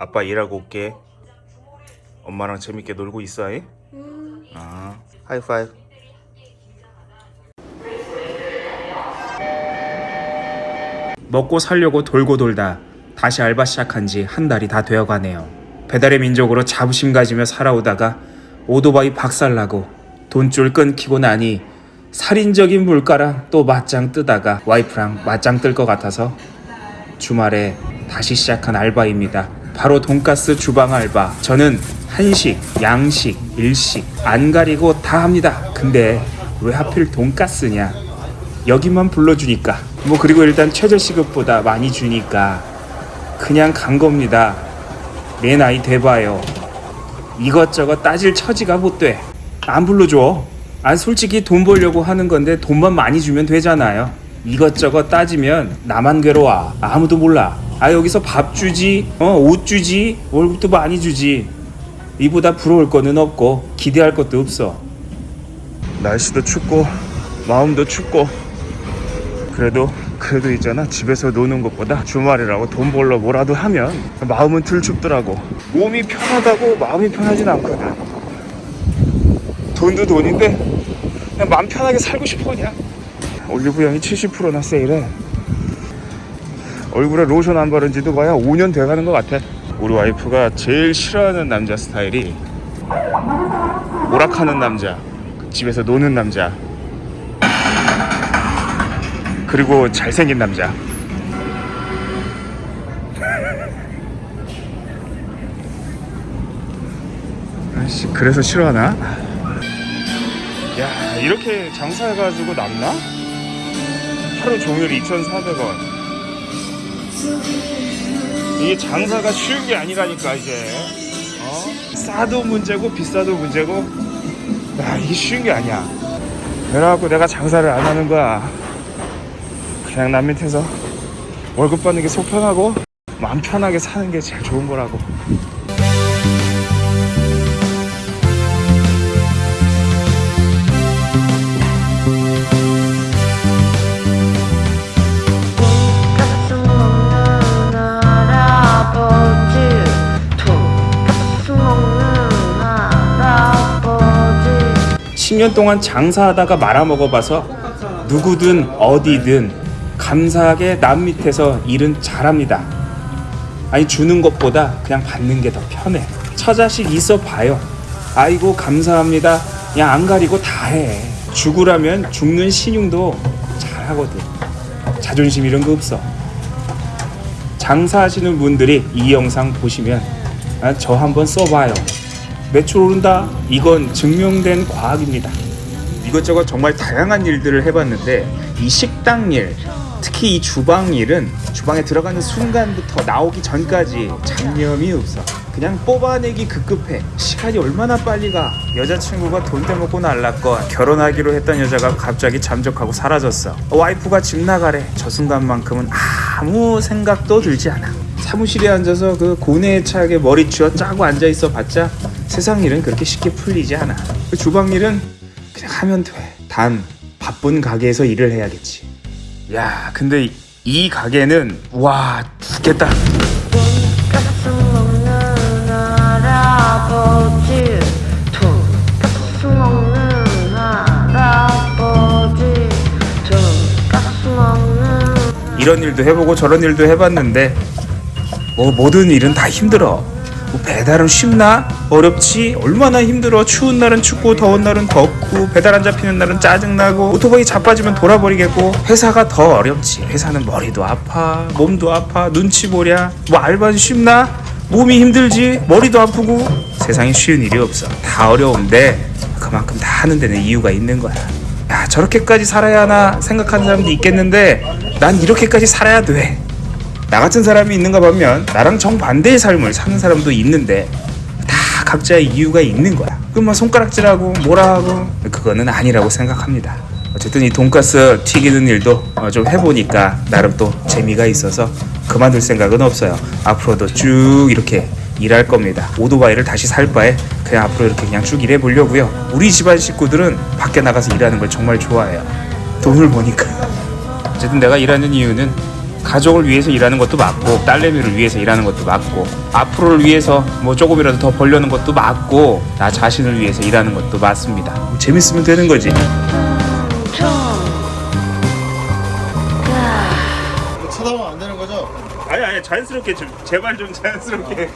아빠 일하고 올게. 엄마랑 재밌게 놀고 있어. 아, 하이파이브. 먹고 살려고 돌고 돌다 다시 알바 시작한 지 한 달이 다 되어 가네요. 배달의 민족으로 자부심 가지며 살아오다가 오토바이 박살나고 돈줄 끊기고 나니 살인적인 물가랑 또 맞짱 뜨다가 와이프랑 맞짱 뜰 것 같아서 주말에 다시 시작한 알바입니다. 바로 돈가스 주방 알바. 저는 한식, 양식, 일식 안 가리고 다 합니다. 근데 왜 하필 돈가스냐? 여기만 불러주니까. 뭐 그리고 일단 최저 시급보다 많이 주니까 그냥 간 겁니다. 내 나이 돼봐요. 이것저것 따질 처지가 못 돼. 안 불러줘. 아 솔직히 돈 벌려고 하는 건데 돈만 많이 주면 되잖아요. 이것저것 따지면 나만 괴로워. 아무도 몰라. 아 여기서 밥 주지, 어 옷 주지, 월급도 많이 주지. 이보다 부러울 거는 없고 기대할 것도 없어. 날씨도 춥고 마음도 춥고. 그래도 그래도 있잖아. 집에서 노는 것보다 주말이라고 돈 벌러 뭐라도 하면 마음은 덜 춥더라고. 몸이 편하다고 마음이 편하진 않거든. 돈도 돈인데 그냥 마음 편하게 살고 싶어 그냥. 올리브영이 70%나 세일해 얼굴에 로션 안 바른 지도 봐야 5년 돼가는 것 같아 우리 와이프가 제일 싫어하는 남자 스타일이 오락하는 남자 집에서 노는 남자 그리고 잘생긴 남자 아씨 그래서 싫어하나? 야 이렇게 장사해가지고 남나? 하루 종일 2,400원 이게 장사가 쉬운 게 아니라니까 이제. 어? 싸도 문제고 비싸도 문제고. 야 이게 쉬운 게 아니야. 그래갖고 내가 장사를 안 하는 거야. 그냥 남 밑에서 월급 받는 게 속 편하고 마음 편하게 사는 게 제일 좋은 거라고 10년 동안 장사하다가 말아먹어봐서 누구든 어디든 감사하게 남 밑에서 일은 잘합니다. 아니 주는 것보다 그냥 받는 게 더 편해. 처자식 있어 봐요. 아이고 감사합니다. 그냥 안 가리고 다 해. 죽으라면 죽는 신용도 잘하거든. 자존심 이런 거 없어. 장사하시는 분들이 이 영상 보시면 아, 저 한번 써봐요. 매출 오른다? 이건 증명된 과학입니다. 이것저것 정말 다양한 일들을 해봤는데 이 식당 일, 특히 이 주방 일은 주방에 들어가는 순간부터 나오기 전까지 잡념이 없어. 그냥 뽑아내기 급급해. 시간이 얼마나 빨리 가. 여자친구가 돈 떼먹고 날랐건 결혼하기로 했던 여자가 갑자기 잠적하고 사라졌어. 와이프가 집 나가래. 저 순간만큼은 아무 생각도 들지 않아. 사무실에 앉아서 그 고뇌에 차게 머리 쥐어 짜고 앉아 있어 봤자 세상 일은 그렇게 쉽게 풀리지 않아. 그 주방 일은 그냥 하면 돼. 단 바쁜 가게에서 일을 해야겠지. 야, 근데 이- 이 가게는 와 죽겠다. 이런 일도 해보고 저런 일도 해봤는데 뭐 모든 일은 다 힘들어. 뭐 배달은 쉽나? 어렵지? 얼마나 힘들어. 추운 날은 춥고 더운 날은 덥고 배달 안 잡히는 날은 짜증나고 오토바이 자빠지면 돌아버리겠고 회사가 더 어렵지. 회사는 머리도 아파, 몸도 아파, 눈치 보랴. 뭐 알바는 쉽나? 몸이 힘들지, 머리도 아프고 세상에 쉬운 일이 없어. 다 어려운데 그만큼 다 하는 데는 이유가 있는 거야. 야 저렇게까지 살아야 하나 생각하는 사람도 있겠는데 난 이렇게까지 살아야 돼. 나 같은 사람이 있는가 보면 나랑 정반대의 삶을 사는 사람도 있는데 다 각자의 이유가 있는 거야. 그럼 뭐 손가락질하고 뭐라 하고 그거는 아니라고 생각합니다. 어쨌든 이 돈가스 튀기는 일도 어, 좀 해보니까 나름 또 재미가 있어서 그만둘 생각은 없어요. 앞으로도 쭉 이렇게 일할 겁니다. 오토바이를 다시 살 바에 그냥 앞으로 이렇게 그냥 쭉 일해 보려고요. 우리 집안 식구들은 밖에 나가서 일하는 걸 정말 좋아해요. 돈을 버니까. 어쨌든 내가 일하는 이유는 가족을 위해서 일하는 것도 맞고 딸내미를 위해서 일하는 것도 맞고 앞으로를 위해서 뭐 조금이라도 더 벌려는 것도 맞고 나 자신을 위해서 일하는 것도 맞습니다. 뭐 재밌으면 되는 거지. 총 쳐다보면 안 되는 거죠? 아니 아니 자연스럽게 좀 제발 좀 자연스럽게.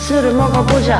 술을 먹어보자